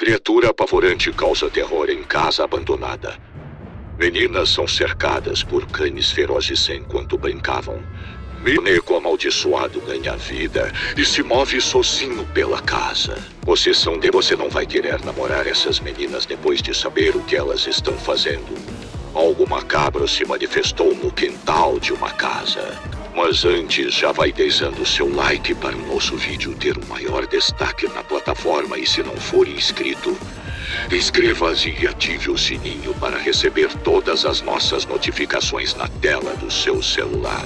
Criatura apavorante causa terror em casa abandonada. Meninas são cercadas por cães ferozes enquanto brincavam. Boneco amaldiçoado ganha vida e se move sozinho pela casa. Possessão de você não vai querer namorar essas meninas depois de saber o que elas estão fazendo. Algo macabro se manifestou no quintal de uma casa. Mas antes, já vai deixando seu like para o nosso vídeo ter um maior destaque na plataforma e se não for inscrito, inscreva-se e ative o sininho para receber todas as nossas notificações na tela do seu celular.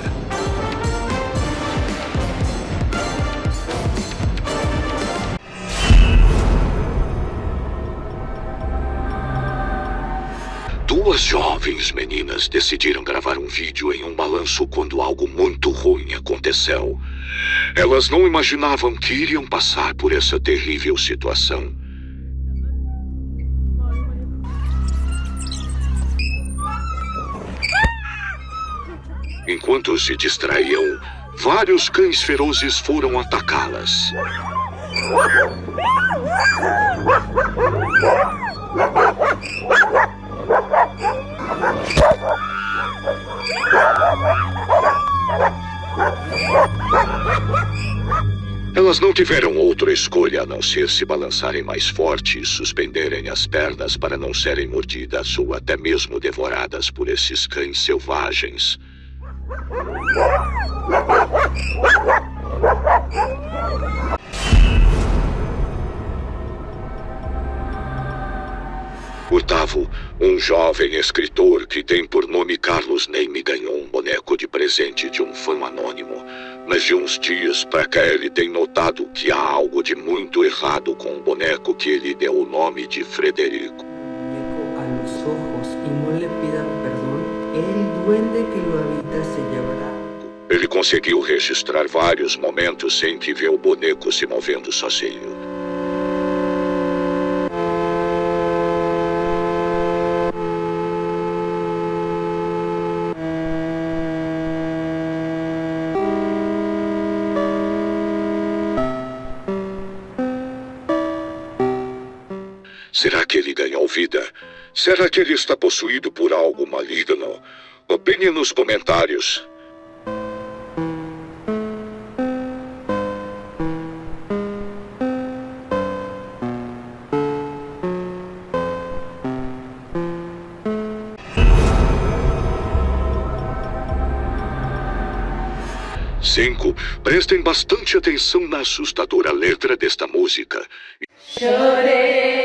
Duas jovens meninas decidiram gravar um vídeo em um balanço quando algo muito ruim aconteceu. Elas não imaginavam que iriam passar por essa terrível situação. Enquanto se distraíam, vários cães ferozes foram atacá-las. Tiveram outra escolha a não ser se balançarem mais forte e suspenderem as pernas para não serem mordidas ou até mesmo devoradas por esses cães selvagens. Gustavo, um jovem escritor que tem por nome Carlos Neime, ganhou um boneco de presente de um fã anônimo. Mas de uns dias para cá ele tem notado que há algo de muito errado com o boneco que ele deu o nome de Frederico. Ele conseguiu registrar vários momentos em que vê o boneco se movendo sozinho. Será que ele ganhou vida? Será que ele está possuído por algo maligno? Opine nos comentários. Cinco. Prestem bastante atenção na assustadora letra desta música. Chorei,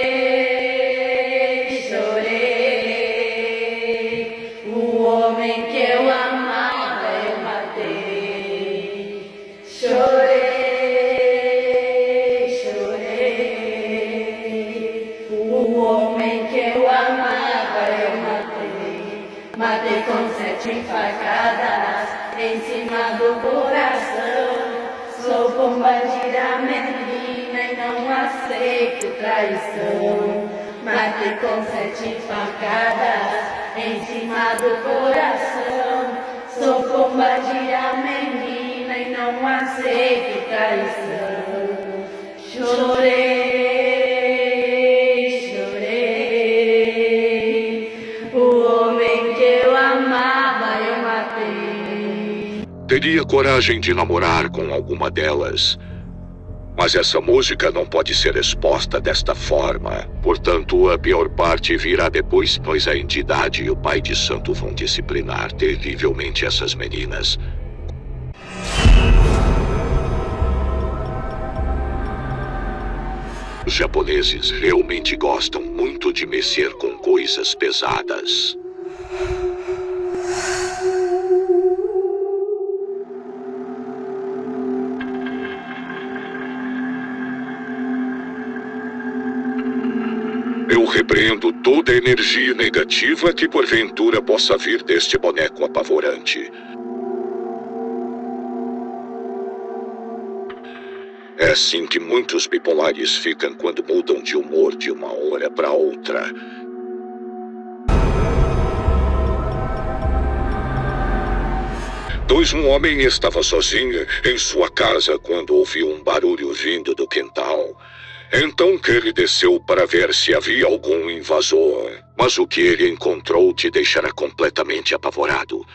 aceito traição. Matei com sete facadas em cima do coração. Sou combatida menina e não aceito traição. Chorei, chorei. O homem que eu amava eu matei. Teria coragem de namorar com alguma delas. Mas essa música não pode ser exposta desta forma. Portanto, a pior parte virá depois, pois a entidade e o pai de santo vão disciplinar terrivelmente essas meninas. Os japoneses realmente gostam muito de mexer com coisas pesadas. Eu repreendo toda energia negativa que porventura possa vir deste boneco apavorante. É assim que muitos bipolares ficam quando mudam de humor de uma hora para outra. Pois um homem estava sozinho em sua casa quando ouviu um barulho vindo do quintal. Então ele desceu para ver se havia algum invasor. Mas o que ele encontrou te deixará completamente apavorado.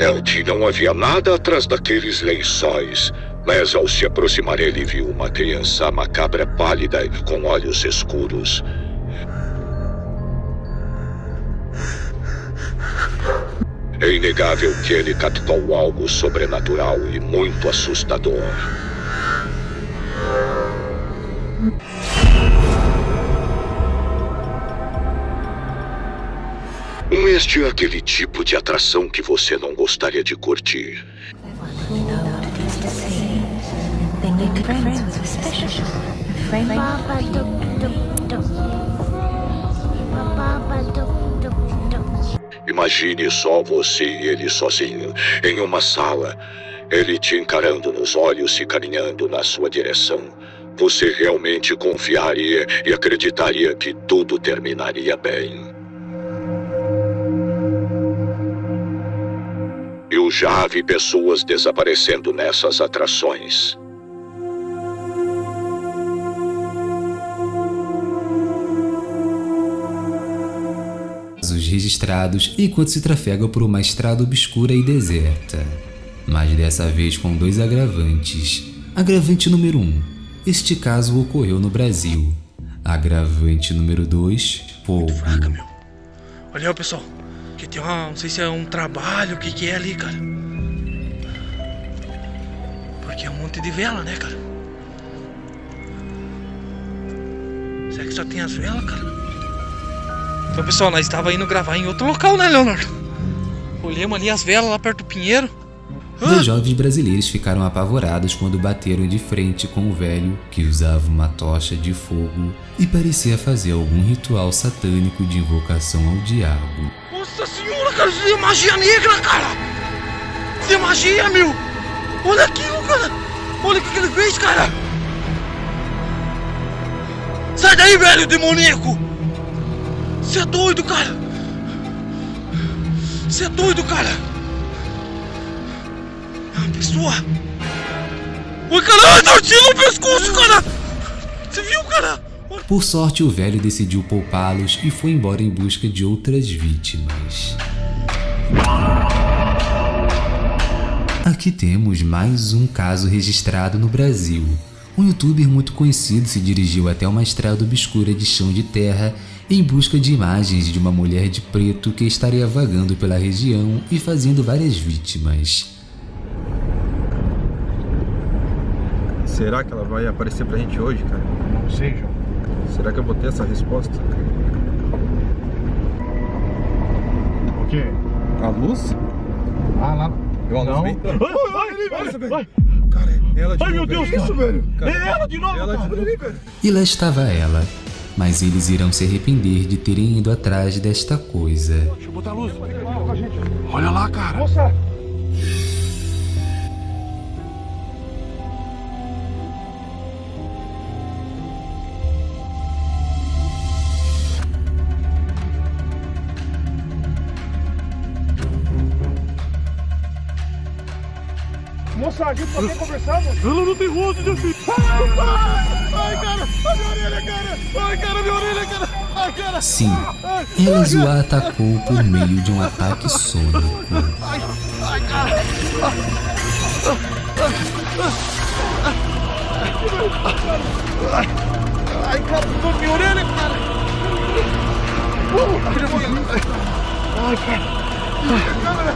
Elde não havia nada atrás daqueles lençóis, mas ao se aproximar ele viu uma criança macabra pálida com olhos escuros. É inegável que ele captou algo sobrenatural e muito assustador. Este é aquele tipo de atração que você não gostaria de curtir. Imagine só você e ele sozinho, em uma sala, ele te encarando nos olhos e caminhando na sua direção. Você realmente confiaria e acreditaria que tudo terminaria bem. Eu já vi pessoas desaparecendo nessas atrações. Registrados enquanto se trafega por uma estrada obscura e deserta. Mas dessa vez com dois agravantes. Agravante número 1. Um, este caso ocorreu no Brasil. Agravante número 2. Fogo. Olha aí, pessoal. Que tem uma. Não sei se é um trabalho, o que, que é ali, cara. Porque é um monte de vela, né, cara? Será que só tem as velas, cara? Então, pessoal, nós estava indo gravar em outro local, né, Leonardo? Olhamos ali as velas lá perto do Pinheiro. Dois jovens brasileiros ficaram apavorados quando bateram de frente com o velho que usava uma tocha de fogo e parecia fazer algum ritual satânico de invocação ao diabo. Nossa senhora, cara, isso é magia negra, cara! Isso é magia, meu! Olha aquilo, cara! Olha o que ele fez, cara! Sai daí, velho demoníaco! Você é doido, cara! Você é doido, cara! Ah, pessoa! Oi, caralho, tortinho no pescoço, cara! Você viu, cara? Por sorte, o velho decidiu poupá-los e foi embora em busca de outras vítimas. Aqui temos mais um caso registrado no Brasil. Um youtuber muito conhecido se dirigiu até uma estrada obscura de chão de terra em busca de imagens de uma mulher de preto que estaria vagando pela região e fazendo várias vítimas. Será que ela vai aparecer pra gente hoje, cara? Não sei, João. Será que eu vou ter essa resposta? O quê? A luz? Ah, lá. Eu a luz Não. bem? Vai, vai, vai. Cara, é ela de Ai, novo, meu Deus, velho. cara. velho? Cara, É ela de novo, Ela cara. de novo, velho. E lá estava ela, mas eles irão se arrepender de terem ido atrás desta coisa. Deixa eu botar a luz. Olha lá, cara. Moça. Moça, a gente só quer conversar, moça. Ela não tem rosto, meu filho. Ai, cara. Ai, minha orelha, cara. Ai, cara, minha orelha, cara. Ai, cara. Sim, elas o atacou por meio de um ataque sônico. Ai, cara. Ai, cara, tô minha orelha, cara. Uh, abre a minha- Ai, cara. Ai, cara,